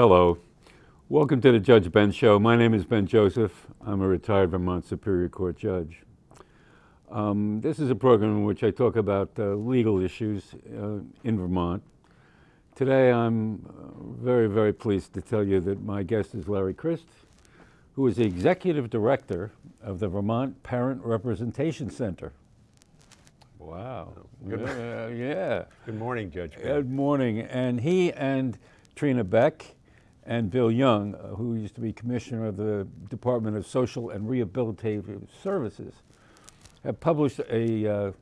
Hello. Welcome to the Judge Ben Show. My name is Ben Joseph. I'm a retired Vermont Superior Court judge. Um, this is a program in which I talk about uh, legal issues uh, in Vermont. Today I'm uh, very, very pleased to tell you that my guest is Larry Crist, who is the Executive Director of the Vermont Parent Representation Center. Wow. Good, yeah, yeah. Good morning, Judge. Ben. Good morning. And he and Trina Beck and Bill Young, uh, who used to be Commissioner of the Department of Social and Rehabilitative Services, have published a, uh,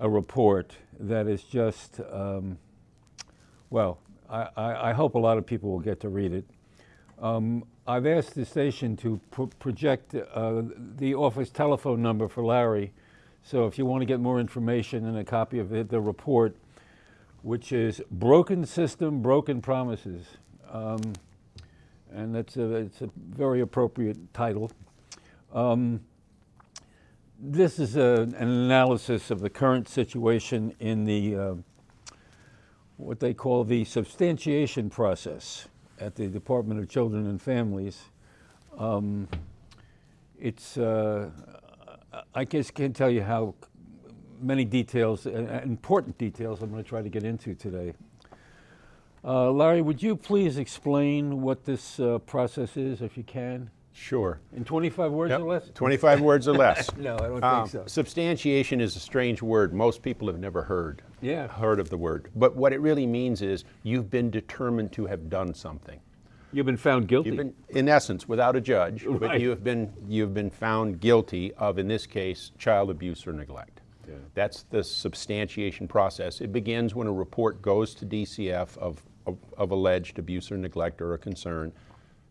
a report that is just, um, well, I, I, hope a lot of people will get to read it. Um, I've asked the station to pro project uh, the office telephone number for Larry, so if you want to get more information and a copy of it, the report, which is Broken System, Broken Promises. Um, and that's a, it's a very appropriate title. Um, this is a, an analysis of the current situation in the, uh, what they call the substantiation process at the Department of Children and Families. Um, it's, uh, I guess can't tell you how many details, uh, important details I'm going to try to get into today. Uh, Larry, would you please explain what this uh, process is, if you can? Sure. In 25 words yep. or less? 25 words or less. no, I don't um, think so. Substantiation is a strange word. Most people have never heard. Yeah. Heard of the word. But what it really means is you've been determined to have done something. You've been found guilty. You've been, in essence, without a judge, right. but you have been you've been found guilty of, in this case, child abuse or neglect. Yeah. That's the substantiation process. It begins when a report goes to DCF of, of, of alleged abuse or neglect or a concern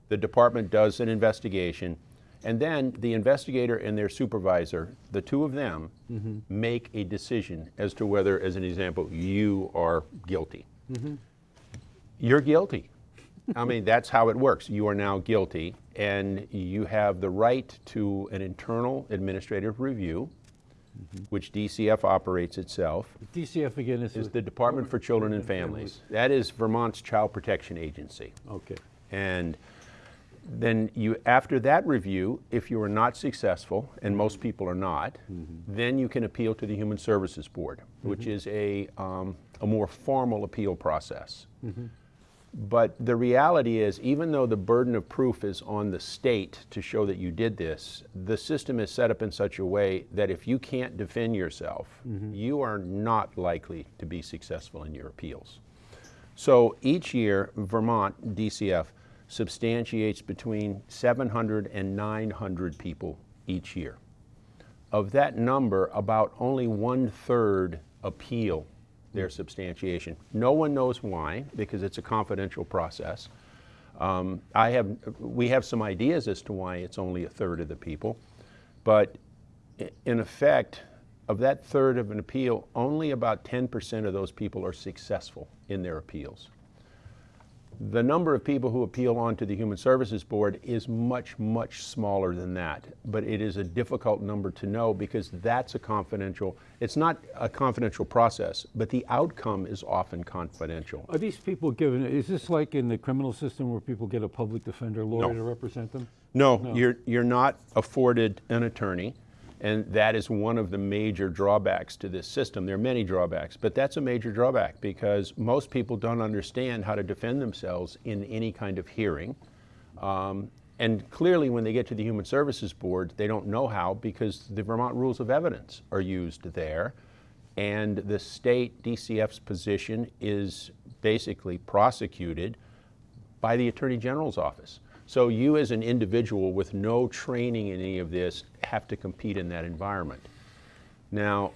the department does an investigation, and then the investigator and their supervisor, the two of them, mm -hmm. make a decision as to whether, as an example, you are guilty. Mm -hmm. You're guilty. I mean, that's how it works. You are now guilty, and you have the right to an internal administrative review, mm -hmm. which DCF operates itself. DCF again is, is the Department for Children and Families. That is Vermont's Child Protection Agency. Okay. And then you, after that review, if you are not successful, and most people are not, mm -hmm. then you can appeal to the Human Services Board, which is a, um, a more formal appeal process. Mm -hmm. But the reality is, even though the burden of proof is on the state to show that you did this, the system is set up in such a way that if you can't defend yourself, you are not likely to be successful in your appeals. So each year, Vermont DCF substantiates between 700 and 900 people each year. Of that number, about only one third appeal their substantiation. No one knows why, because it's a confidential process. Um, I have, we have some ideas as to why it's only a third of the people, but in effect, of that third of an appeal, only about 10% of those people are successful in their appeals. The number of people who appeal onto the Human Services Board is much, much smaller than that. But it is a difficult number to know because that's a confidential, it's not a confidential process, but the outcome is often confidential. Are these people given, is this like in the criminal system where people get a public defender lawyer no. to represent them? No, no, You're, you're not afforded an attorney. And that is one of the major drawbacks to this system. There are many drawbacks, but that's a major drawback because most people don't understand how to defend themselves in any kind of hearing. Um, and clearly when they get to the Human Services Board, they don't know how because the Vermont Rules of Evidence are used there. And the state DCF's position is basically prosecuted by the Attorney General's office. So you as an individual with no training in any of this have to compete in that environment. Now,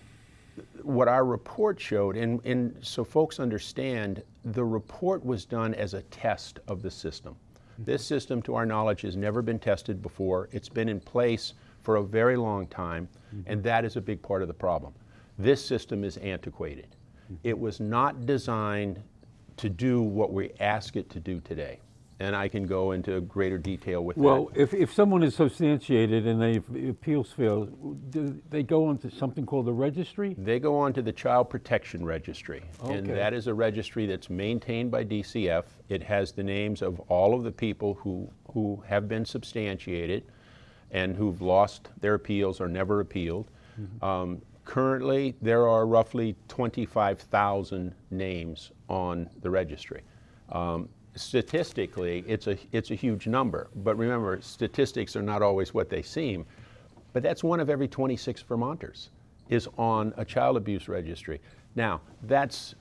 what our report showed, and, and so folks understand, the report was done as a test of the system. Mm-hmm. This system, to our knowledge, has never been tested before. It's been in place for a very long time, mm-hmm. and that is a big part of the problem. This system is antiquated. Mm-hmm. It was not designed to do what we ask it to do today. And I can go into greater detail with Well, that. Well, if, if someone is substantiated and they appeals fail, do they go onto something called the registry? They go onto the Child Protection Registry, and that is a registry that's maintained by DCF. It has the names of all of the people who, who have been substantiated and who've lost their appeals or never appealed. Um, currently, there are roughly 25,000 names on the registry. Um, statistically, it's a, it's a huge number, but remember, statistics are not always what they seem. But that's one of every 26 Vermonters is on a child abuse registry. Now, that's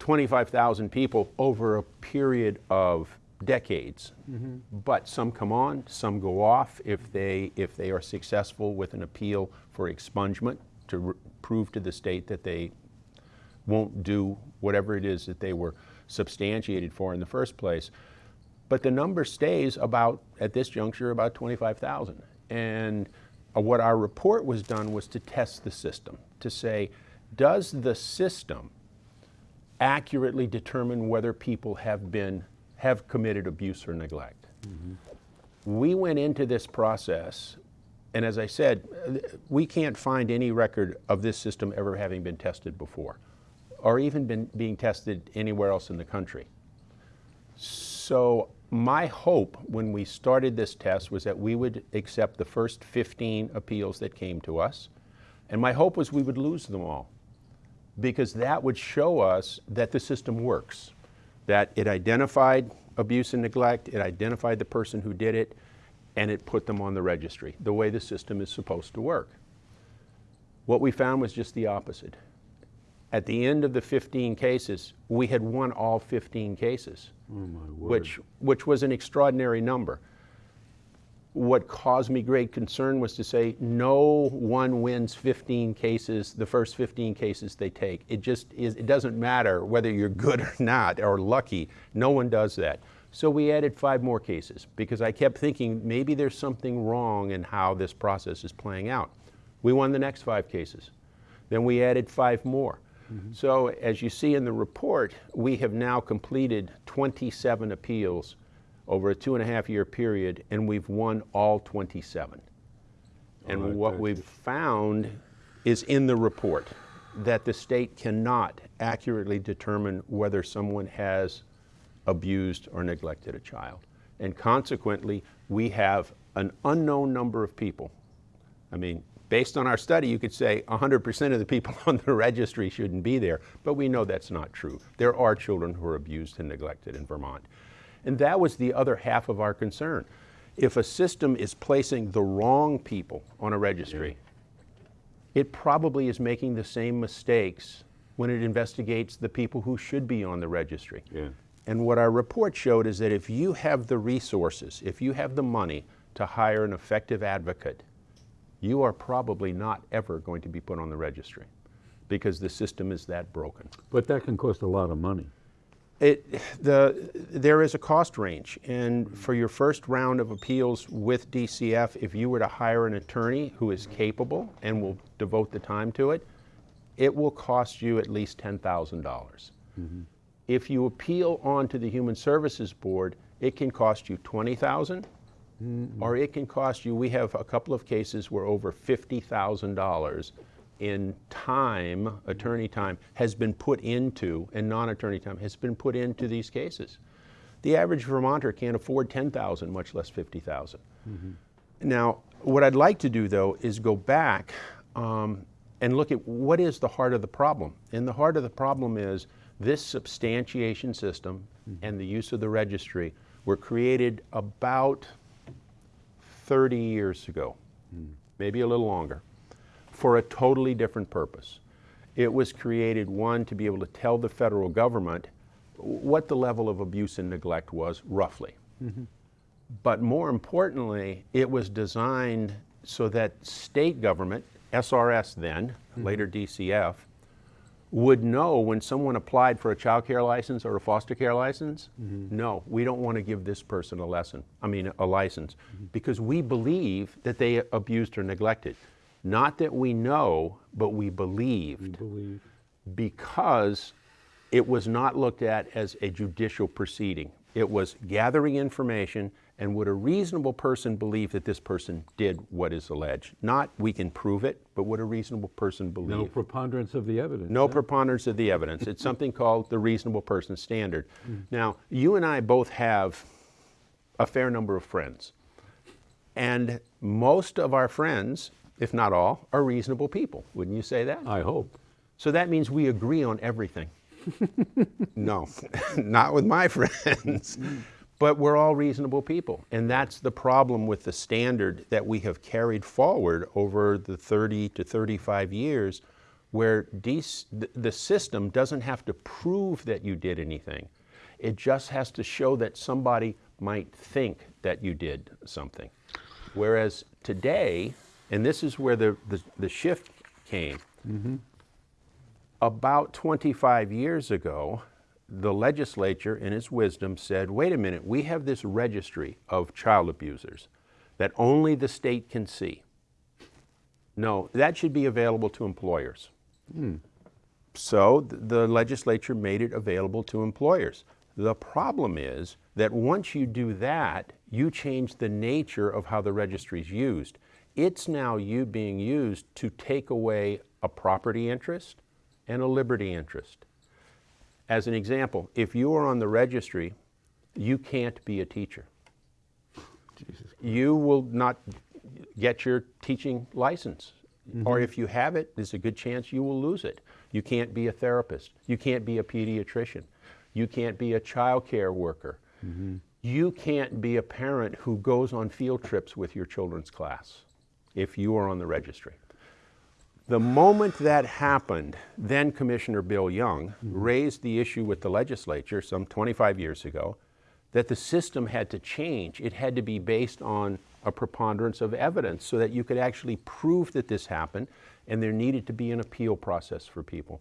25,000 people over a period of decades. Mm-hmm. But some come on, some go off if they, if they are successful with an appeal for expungement to prove to the state that they won't do whatever it is that they were substantiated for in the first place. But the number stays about, at this juncture, about 25,000. And what our report was done was to test the system, to say, does the system accurately determine whether people have been, have committed abuse or neglect? Mm-hmm. We went into this process, and as I said, we can't find any record of this system ever having been tested before, or even been being tested anywhere else in the country. So my hope when we started this test was that we would accept the first 15 appeals that came to us, and my hope was we would lose them all because that would show us that the system works, that it identified abuse and neglect, it identified the person who did it, and it put them on the registry, the way the system is supposed to work. What we found was just the opposite. At the end of the 15 cases, we had won all 15 cases, oh, which, which was an extraordinary number. What caused me great concern was to say no one wins 15 cases, the first 15 cases they take. It just is, it doesn't matter whether you're good or not or lucky. No one does that. So we added five more cases because I kept thinking maybe there's something wrong in how this process is playing out. We won the next five cases. Then we added five more. Mm-hmm. So as you see in the report, we have now completed 27 appeals over a two and a half year period, and we've won all 27. And right, what we've found is in the report that the state cannot accurately determine whether someone has abused or neglected a child. And consequently, we have an unknown number of people. I mean, based on our study, you could say 100% of the people on the registry shouldn't be there, but we know that's not true. There are children who are abused and neglected in Vermont. And that was the other half of our concern. If a system is placing the wrong people on a registry, it probably is making the same mistakes when it investigates the people who should be on the registry. Yeah. And what our report showed is that if you have the resources, if you have the money to hire an effective advocate, you are probably not ever going to be put on the registry because the system is that broken. But that can cost a lot of money. It, the, there is a cost range, and for your first round of appeals with DCF, if you were to hire an attorney who is capable and will devote the time to it, it will cost you at least $10,000. dollars mm-hmm. If you appeal on to the Human Services Board, it can cost you 20000 Mm-hmm. or it can cost you, we have a couple of cases where over $50,000 in time, attorney time, has been put into, and non-attorney time, has been put into these cases. The average Vermonter can't afford 10,000, much less 50,000. Mm-hmm. Now, what I'd like to do though is go back um, and look at what is the heart of the problem. And the heart of the problem is this substantiation system mm-hmm. and the use of the registry were created about 30 years ago, maybe a little longer, for a totally different purpose. It was created, one, to be able to tell the federal government what the level of abuse and neglect was, roughly. But more importantly, it was designed so that state government, SRS then, later DCF, would know when someone applied for a child care license or a foster care license, mm-hmm. no, we don't want to give this person a lesson, I mean a license, mm-hmm. because we believe that they abused or neglected. Not that we know, but we believed We Believe. because it was not looked at as a judicial proceeding. It was gathering information and would a reasonable person believe that this person did what is alleged? Not we can prove it, but would a reasonable person believe? No preponderance of the evidence. No preponderance of the evidence. It's something called the reasonable person standard. Hmm. Now, you and I both have a fair number of friends. And most of our friends, if not all, are reasonable people. Wouldn't you say that? I hope. So that means we agree on everything. no, not with my friends. Hmm. But we're all reasonable people. And that's the problem with the standard that we have carried forward over the 30 to 35 years, where the system doesn't have to prove that you did anything. It just has to show that somebody might think that you did something. Whereas today, and this is where the, the, the shift came, mm-hmm. about 25 years ago, the legislature, in its wisdom, said, wait a minute, we have this registry of child abusers that only the state can see. No, that should be available to employers. Hmm. So th- the legislature made it available to employers. The problem is that once you do that, you change the nature of how the registry is used. It's now you being used to take away a property interest and a liberty interest. As an example, if you are on the registry, you can't be a teacher. You will not get your teaching license. Mm-hmm. Or if you have it, there's a good chance you will lose it. You can't be a therapist. You can't be a pediatrician. You can't be a child care worker. Mm-hmm. You can't be a parent who goes on field trips with your children's class if you are on the registry. The moment that happened, then Commissioner Bill Young mm-hmm. raised the issue with the legislature some 25 years ago that the system had to change. It had to be based on a preponderance of evidence so that you could actually prove that this happened and there needed to be an appeal process for people.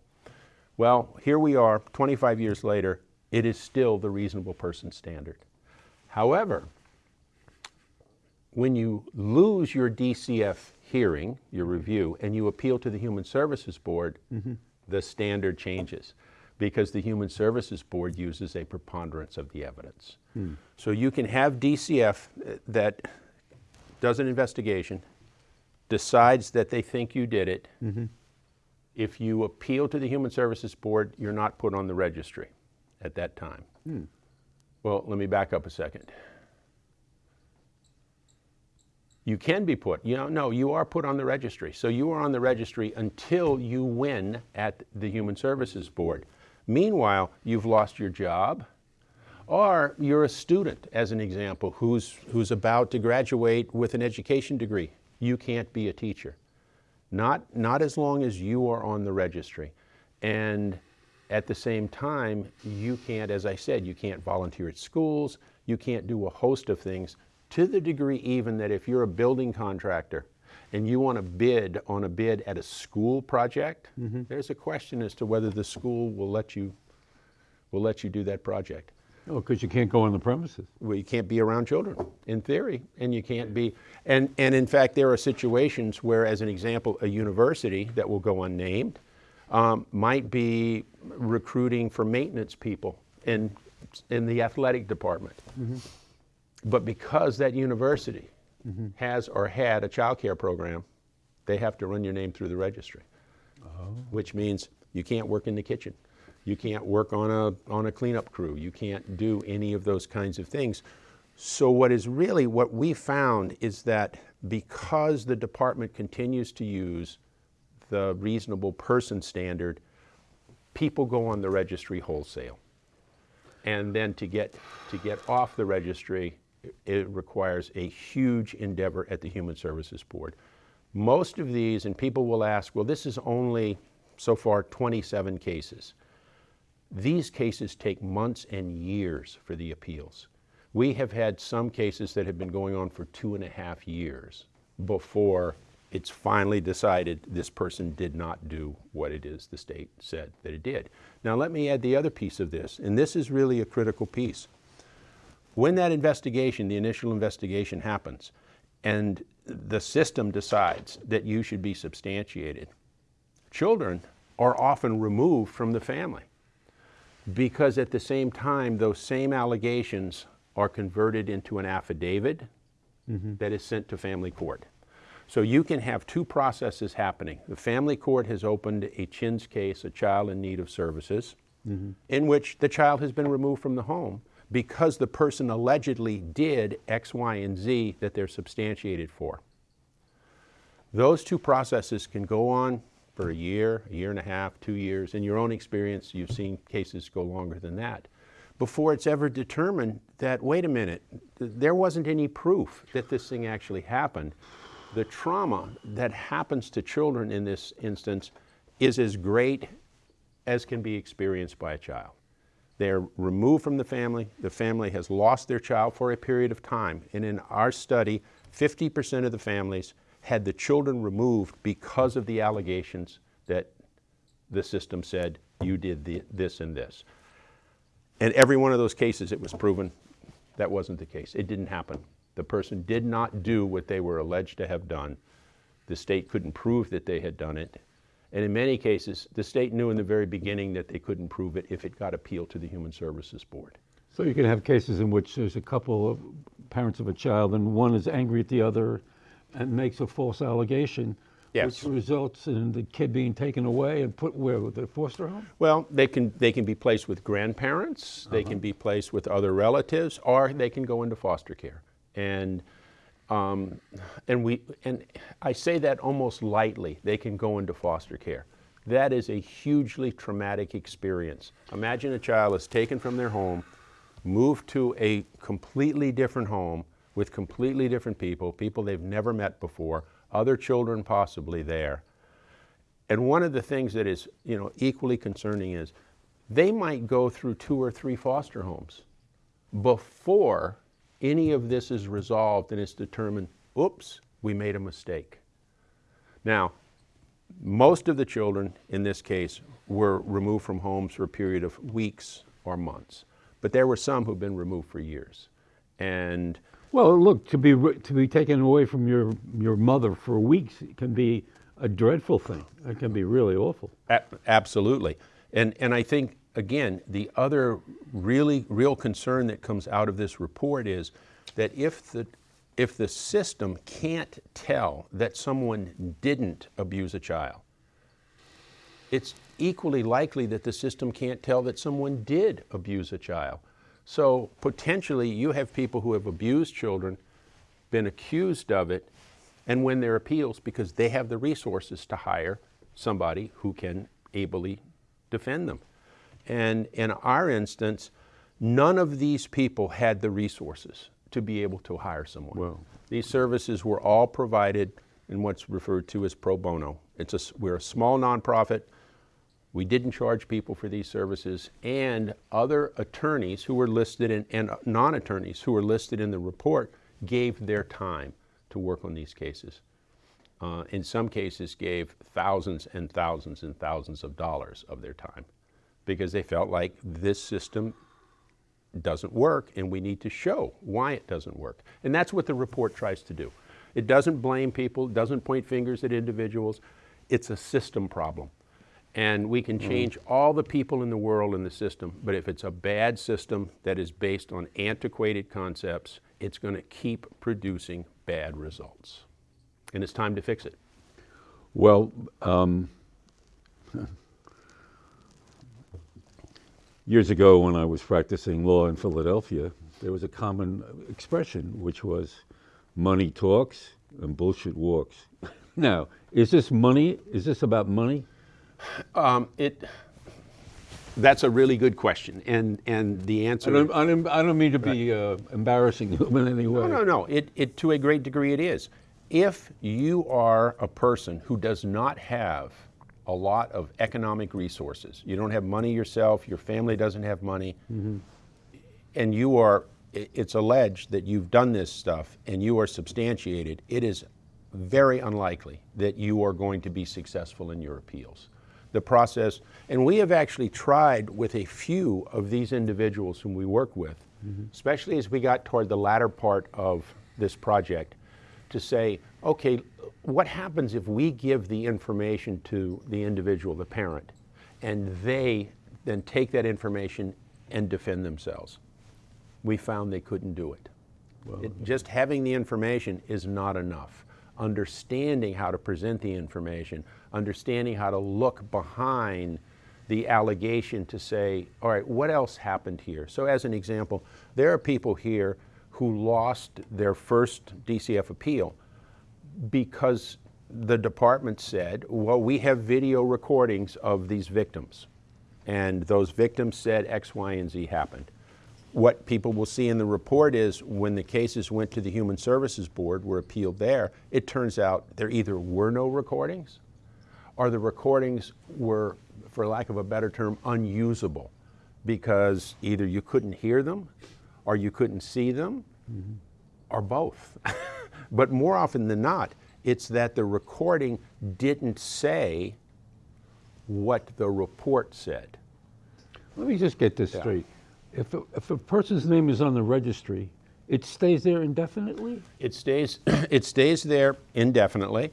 Well, here we are 25 years later, it is still the reasonable person standard. However, when you lose your DCF hearing, your review, and you appeal to the Human Services Board, mm-hmm. the standard changes because the Human Services Board uses a preponderance of the evidence. Hmm. So you can have DCF uh, that does an investigation, decides that they think you did it. Mm-hmm. If you appeal to the Human Services Board, you're not put on the registry at that time. Hmm. Well, let me back up a second. You can be put, you know, no, you are put on the registry. So you are on the registry until you win at the Human Services Board. Meanwhile, you've lost your job, or you're a student, as an example, who's, who's about to graduate with an education degree. You can't be a teacher. Not, not as long as you are on the registry. And at the same time, you can't, as I said, you can't volunteer at schools, you can't do a host of things, to the degree even that if you're a building contractor and you want to bid on a bid at a school project, there's a question as to whether the school will let you, will let you do that project. Oh, because you can't go on the premises. Well, you can't be around children, in theory, and you can't be, and, and in fact, there are situations where, as an example, a university that will go unnamed um, might be recruiting for maintenance people in, in the athletic department. But because that university mm-hmm. has or had a child care program, they have to run your name through the registry, oh. which means you can't work in the kitchen. You can't work on a, on a cleanup crew. You can't do any of those kinds of things. So what is really, what we found is that because the department continues to use the reasonable person standard, people go on the registry wholesale. And then to get, to get off the registry, it requires a huge endeavor at the Human Services Board. Most of these, and people will ask, well, this is only so far 27 cases. These cases take months and years for the appeals. We have had some cases that have been going on for two and a half years before it's finally decided this person did not do what it is the state said that it did. Now, let me add the other piece of this, and this is really a critical piece. When that investigation, the initial investigation happens, and the system decides that you should be substantiated, children are often removed from the family. Because at the same time, those same allegations are converted into an affidavit mm-hmm. that is sent to family court. So you can have two processes happening. The family court has opened a CHINS case, a child in need of services, mm-hmm. in which the child has been removed from the home because the person allegedly did X, Y, and Z that they're substantiated for. Those two processes can go on for a year, a year and a half, two years. In your own experience, you've seen cases go longer than that before it's ever determined that, wait a minute, th- there wasn't any proof that this thing actually happened. The trauma that happens to children in this instance is as great as can be experienced by a child. They're removed from the family. The family has lost their child for a period of time. And in our study, 50% of the families had the children removed because of the allegations that the system said you did the, this and this. And every one of those cases, it was proven that wasn't the case. It didn't happen. The person did not do what they were alleged to have done. The state couldn't prove that they had done it. And in many cases, the state knew in the very beginning that they couldn't prove it if it got appealed to the Human Services Board. So you can have cases in which there's a couple of parents of a child and one is angry at the other and makes a false allegation, Yes. which results in the kid being taken away and put where, with the foster home? Well, they can, they can be placed with grandparents, they uh-huh. can be placed with other relatives, or they can go into foster care. And, um, and, we, and I say that almost lightly, they can go into foster care. That is a hugely traumatic experience. Imagine a child is taken from their home, moved to a completely different home with completely different people, people they've never met before, other children possibly there. And one of the things that is, you know, equally concerning is they might go through two or three foster homes before any of this is resolved and it's determined, oops, we made a mistake. Now, most of the children in this case were removed from homes for a period of weeks or months, but there were some who've been removed for years. And Well, look, to be, to be taken away from your, your mother for weeks can be a dreadful thing. It can be really awful. A- Absolutely. And, and I think, again, the other really real concern that comes out of this report is that if the, if the system can't tell that someone didn't abuse a child, it's equally likely that the system can't tell that someone did abuse a child. So potentially you have people who have abused children, been accused of it, and win their appeals because they have the resources to hire somebody who can ably defend them. And in our instance, none of these people had the resources to be able to hire someone. Wow. These services were all provided in what's referred to as pro bono. It's a we're a small nonprofit. We didn't charge people for these services, and other attorneys who were listed in, and non-attorneys who were listed in the report gave their time to work on these cases. Uh, in some cases, gave thousands and thousands and thousands of dollars of their time because they felt like this system doesn't work and we need to show why it doesn't work. And that's what the report tries to do. It doesn't blame people, doesn't point fingers at individuals. It's a system problem. And we can change all the people in the world in the system, but if it's a bad system that is based on antiquated concepts, it's going to keep producing bad results. And it's time to fix it. Well, um, years ago when I was practicing law in Philadelphia, there was a common expression which was money talks and bullshit walks. now, is this money? Is this about money? Um, it, that's a really good question. And, and the answer I don't, I don't, I don't mean to be uh, embarrassing you in any way. No, no, no. It, it, to a great degree, it is. If you are a person who does not have a lot of economic resources, you don't have money yourself, your family doesn't have money, mm-hmm. and you are, it's alleged that you've done this stuff and you are substantiated, it is very unlikely that you are going to be successful in your appeals. The process, and we have actually tried with a few of these individuals whom we work with, mm-hmm. especially as we got toward the latter part of this project, to say, okay, what happens if we give the information to the individual, the parent, and they then take that information and defend themselves. We found they couldn't do it. It- Just having the information is not enough. Understanding how to present the information, understanding how to look behind the allegation to say, all right, what else happened here? So as an example, there are people here who lost their first DCF appeal because the department said, well, we have video recordings of these victims. And those victims said X, Y, and Z happened. What people will see in the report is when the cases went to the Human Services Board, were appealed there, it turns out there either were no recordings or the recordings were, for lack of a better term, unusable because either you couldn't hear them or you couldn't see them mm-hmm. or both. but more often than not, it's that the recording didn't say what the report said. Let me just get this Yeah. straight. If, a- if a person's name is on the registry, it stays there indefinitely? It stays, it stays there indefinitely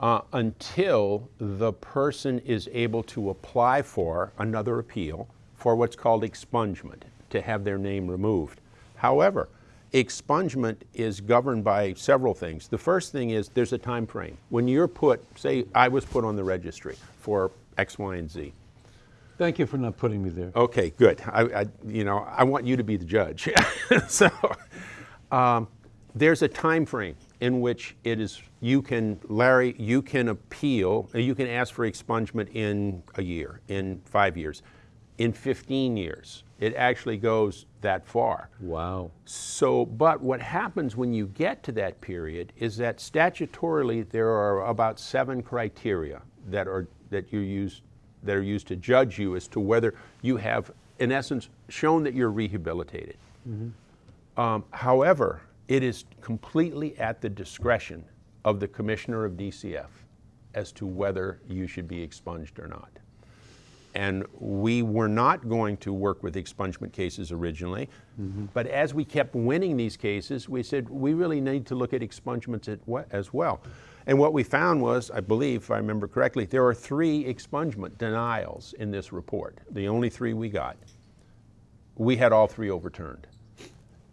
uh, until the person is able to apply for another appeal for what's called expungement, to have their name removed. However, expungement is governed by several things. The first thing is there's a time frame. When you're put, say I was put on the registry for X, Y, and Z. Thank you for not putting me there. Okay, good. I, I, you know, I want you to be the judge. so, um, there's a time frame in which it is you can, Larry, you can appeal, you can ask for expungement in a year, in five years, in 15 years. It actually goes that far. Wow. So, but what happens when you get to that period is that statutorily there are about seven criteria that are that you use that are used to judge you as to whether you have, in essence, shown that you're rehabilitated. Um, however, it is completely at the discretion of the commissioner of DCF as to whether you should be expunged or not. And we were not going to work with expungement cases originally, mm-hmm. but as we kept winning these cases, we said we really need to look at expungements as well. And what we found was, I believe, if I remember correctly, there are three expungement denials in this report, the only three we got. We had all three overturned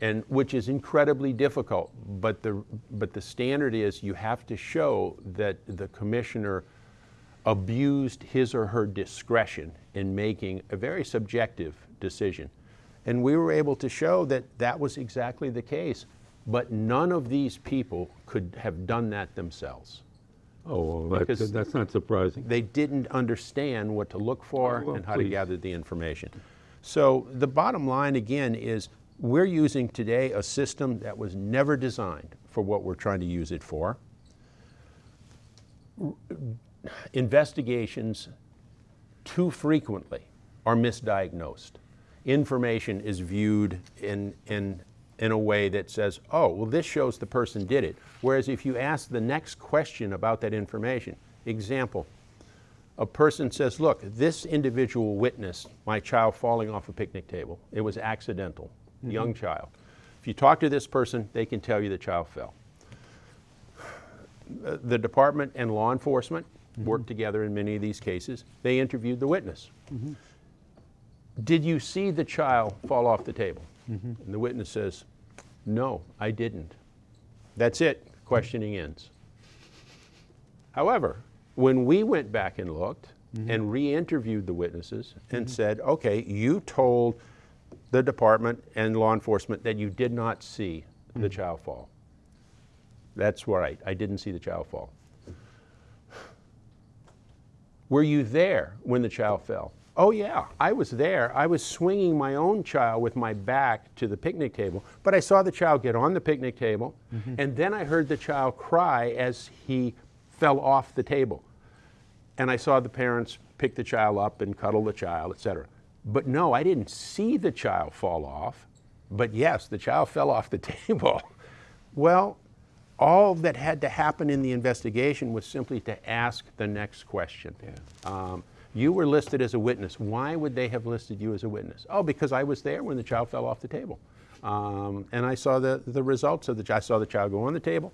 and which is incredibly difficult. But the, but the standard is you have to show that the commissioner abused his or her discretion in making a very subjective decision. And we were able to show that that was exactly the case. But none of these people could have done that themselves. Oh, well, that's, that's not surprising. They didn't understand what to look for Oh, well, and how to gather the information. So the bottom line again is we're using today a system that was never designed for what we're trying to use it for. Investigations too frequently are misdiagnosed. Information is viewed in, in, in a way that says, oh, well, this shows the person did it. Whereas if you ask the next question about that information, example, a person says, look, this individual witnessed my child falling off a picnic table. It was accidental, mm-hmm. young child. If you talk to this person, they can tell you the child fell. The department and law enforcement Mm-hmm. worked together in many of these cases. They interviewed the witness. Mm-hmm. Did you see the child fall off the table? Mm-hmm. And the witness says, no, I didn't. That's it, questioning ends. However, when we went back and looked and re-interviewed the witnesses and said, okay, you told the department and law enforcement that you did not see the child fall. That's right, I didn't see the child fall. Were you there when the child fell? Oh yeah, I was there. I was swinging my own child with my back to the picnic table, but I saw the child get on the picnic table, mm-hmm. and then I heard the child cry as he fell off the table. And I saw the parents pick the child up and cuddle the child, etc. But no, I didn't see the child fall off. But yes, the child fell off the table. Well, all that had to happen in the investigation was simply to ask the next question. Um, you were listed as a witness. Why would they have listed you as a witness? Oh, because I was there when the child fell off the table. Um, and I saw the, the results of the child. I saw the child go on the table,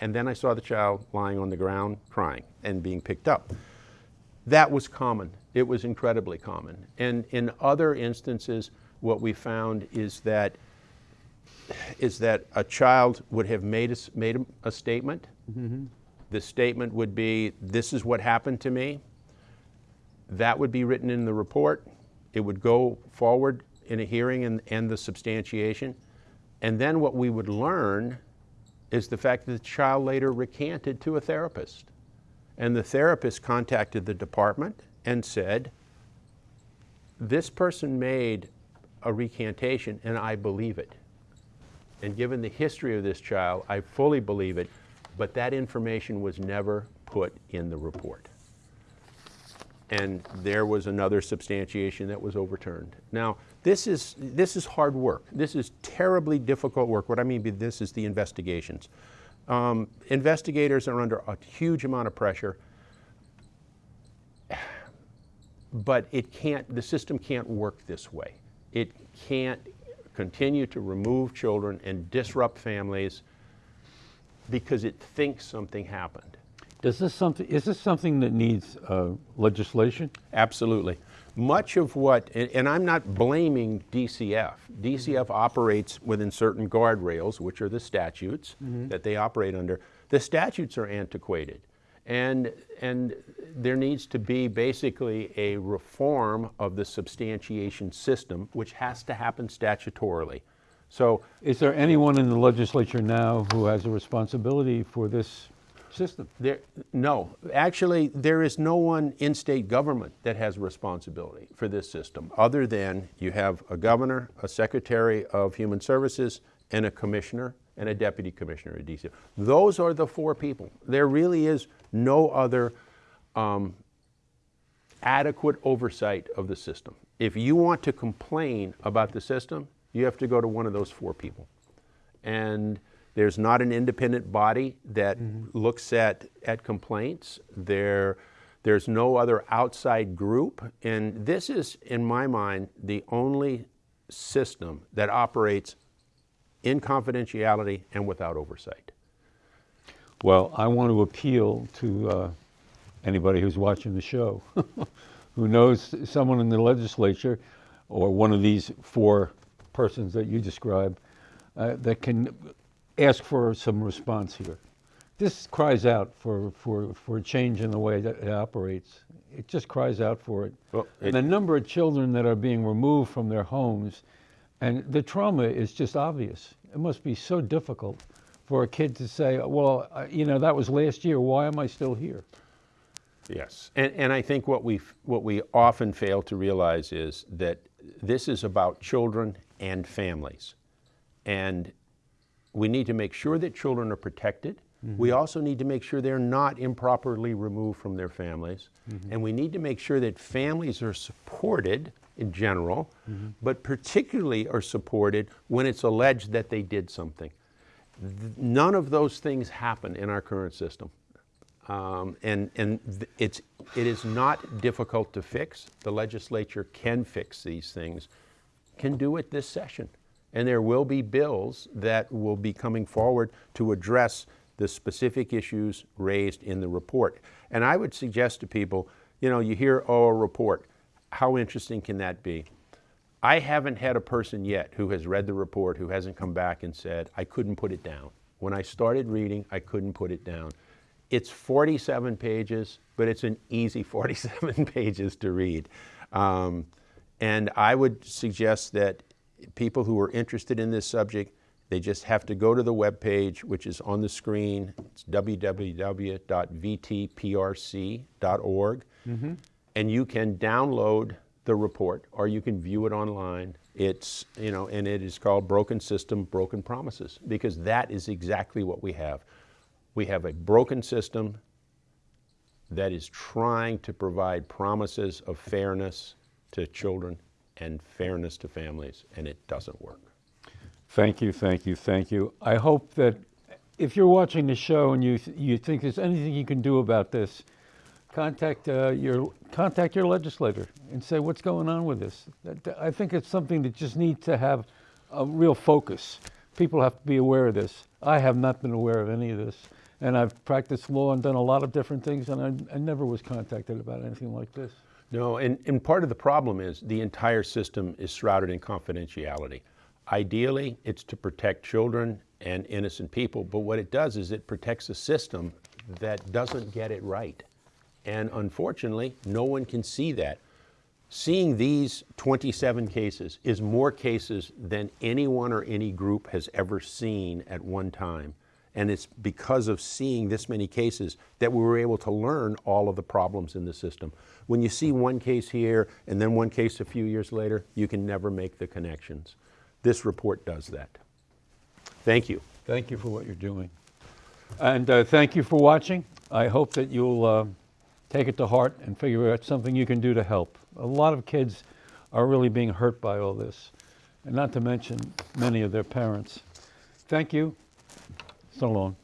and then I saw the child lying on the ground crying and being picked up. That was common It was incredibly common. And in other instances, what we found is that is that a child would have made a, made a, a statement. Mm-hmm. The statement would be, "This is what happened to me." That would be written in the report. It would go forward in a hearing and, and the substantiation. And then what we would learn is the fact that the child later recanted to a therapist. And the therapist contacted the department and said, This person made a recantation and I believe it. And given the history of this child, I fully believe it, but that information was never put in the report. And there was another substantiation that was overturned. Now, this is, this is hard work. This is terribly difficult work. What I mean by this is the investigations. Um, investigators are under a huge amount of pressure, but it can't, the system can't work this way. It can't continue to remove children and disrupt families because it thinks something happened. Does this something, is this something that needs uh, legislation? Absolutely. Much of what, and, and I'm not blaming DCF. DCF operates within certain guardrails, which are the statutes that they operate under. The statutes are antiquated. And, and there needs to be basically a reform of the substantiation system, which has to happen statutorily. So Is there anyone in the legislature now who has a responsibility for this system? There, no, actually, there is no one in state government that has responsibility for this system, other than you have a governor, a secretary of human services, and a commissioner, and a deputy commissioner at DC. Those are the four people. There really is no other um, adequate oversight of the system. If you want to complain about the system, you have to go to one of those four people and there's not an independent body that looks at, at complaints. There, there's no other outside group. And this is, in my mind, the only system that operates in confidentiality and without oversight. Well, I want to appeal to uh, anybody who's watching the show, who knows someone in the legislature or one of these four persons that you described uh, that can ask for some response here. This cries out for, for, for a change in the way that it operates. It just cries out for it. Well, and it- the number of children that are being removed from their homes, and the trauma is just obvious. It must be so difficult for a kid to say, well, you know, that was last year, why am I still here? Yes. And, and I think what we, what we often fail to realize is that this is about children and families. And we need to make sure that children are protected. We mm-hmm. also need to make sure they're not improperly removed from their families. Mm-hmm. And we need to make sure that families are supported in general, mm-hmm. but particularly are supported when it's alleged that they did something. Th- None of those things happen in our current system. Um, and and it's, it is not difficult to fix. The legislature can fix these things, can do it this session. And there will be bills that will be coming forward to address the specific issues raised in the report. And I would suggest to people, you know, you hear, oh, a report. How interesting can that be? I haven't had a person yet who has read the report who hasn't come back and said, I couldn't put it down. When I started reading, I couldn't put it down. It's 47 pages, but it's an easy 47 pages to read. Um, and I would suggest that people who are interested in this subject, they just have to go to the webpage, which is on the screen. It's www.vtprc.org. Mm-hmm. And you can download the report or you can view it online. It's, you know, and it is called Broken System, Broken Promises, because that is exactly what we have. We have a broken system that is trying to provide promises of fairness to children and fairness to families, and it doesn't work. Thank you, thank you, thank you. I hope that if you're watching the show and you, th- you think there's anything you can do about this, contact uh, your contact your legislator and say what's going on with this. I think it's something that just needs to have a real focus. People have to be aware of this. I have not been aware of any of this, and I've practiced law and done a lot of different things, and I, I never was contacted about anything like this. No, and, and part of the problem is the entire system is shrouded in confidentiality. Ideally, it's to protect children and innocent people, but what it does is it protects a system that doesn't get it right. And unfortunately, no one can see that. Seeing these 27 cases is more cases than anyone or any group has ever seen at one time. And it's because of seeing this many cases that we were able to learn all of the problems in the system. When you see one case here and then one case a few years later, you can never make the connections. This report does that. Thank you. Thank you for what you're doing. And uh, thank you for watching. I hope that you'll uh, take it to heart and figure out something you can do to help. A lot of kids are really being hurt by all this, and not to mention many of their parents. Thank you. So long.